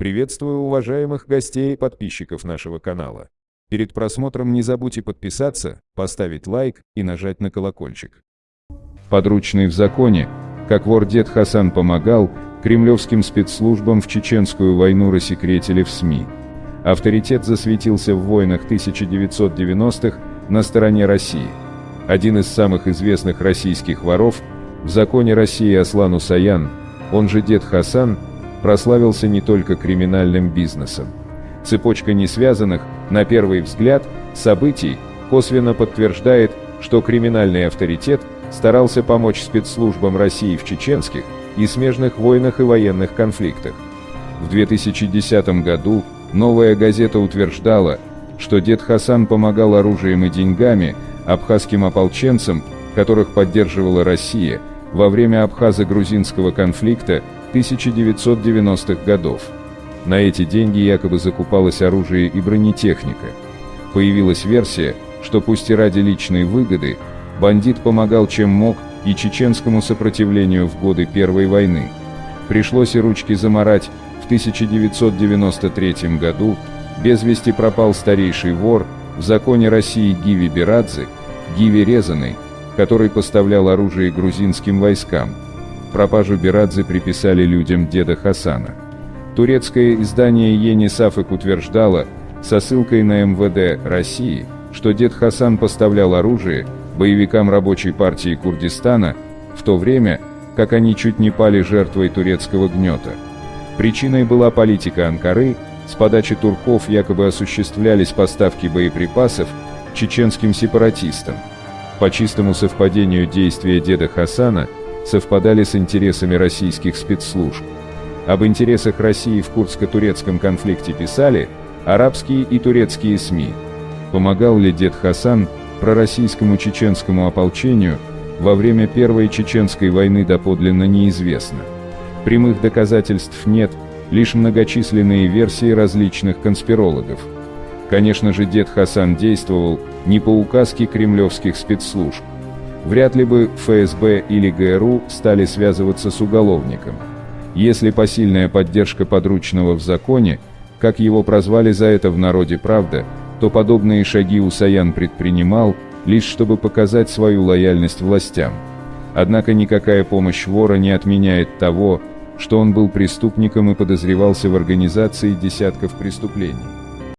Приветствую уважаемых гостей и подписчиков нашего канала. Перед просмотром не забудьте подписаться, поставить лайк и нажать на колокольчик. Подручный в законе, как вор дед Хасан помогал, кремлевским спецслужбам в чеченскую войну рассекретили в СМИ. Авторитет засветился в войнах 1990-х на стороне России. Один из самых известных российских воров в законе России Аслан Усаян, он же дед Хасан, прославился не только криминальным бизнесом. Цепочка несвязанных, на первый взгляд, событий косвенно подтверждает, что криминальный авторитет старался помочь спецслужбам России в чеченских и смежных войнах и военных конфликтах. В 2010 году «Новая газета» утверждала, что дед Хасан помогал оружием и деньгами абхазским ополченцам, которых поддерживала Россия, во время абхазо-грузинского конфликта 1990-х годов. На эти деньги якобы закупалось оружие и бронетехника. Появилась версия, что пусть и ради личной выгоды, бандит помогал чем мог и чеченскому сопротивлению в годы Первой войны. Пришлось и ручки заморать, в 1993 году без вести пропал старейший вор в законе России Гиви Берадзе, Гиви Резаный, который поставлял оружие грузинским войскам. Пропажу Берадзе приписали людям деда Хасана. Турецкое издание Ени Сафык утверждало, со ссылкой на МВД России, что дед Хасан поставлял оружие боевикам рабочей партии Курдистана, в то время, как они чуть не пали жертвой турецкого гнета. Причиной была политика Анкары, с подачи турков якобы осуществлялись поставки боеприпасов чеченским сепаратистам. По чистому совпадению действия деда Хасана – совпадали с интересами российских спецслужб. Об интересах России в курдско-турецком конфликте писали арабские и турецкие СМИ. Помогал ли дед Хасан пророссийскому чеченскому ополчению во время Первой Чеченской войны доподлинно неизвестно. Прямых доказательств нет, лишь многочисленные версии различных конспирологов. Конечно же, дед Хасан действовал не по указке кремлевских спецслужб. Вряд ли бы ФСБ или ГРУ стали связываться с уголовником. Если посильная поддержка подручного в законе, как его прозвали за это в народе «Правда», то подобные шаги Усаян предпринимал, лишь чтобы показать свою лояльность властям. Однако никакая помощь вора не отменяет того, что он был преступником и подозревался в организации десятков преступлений.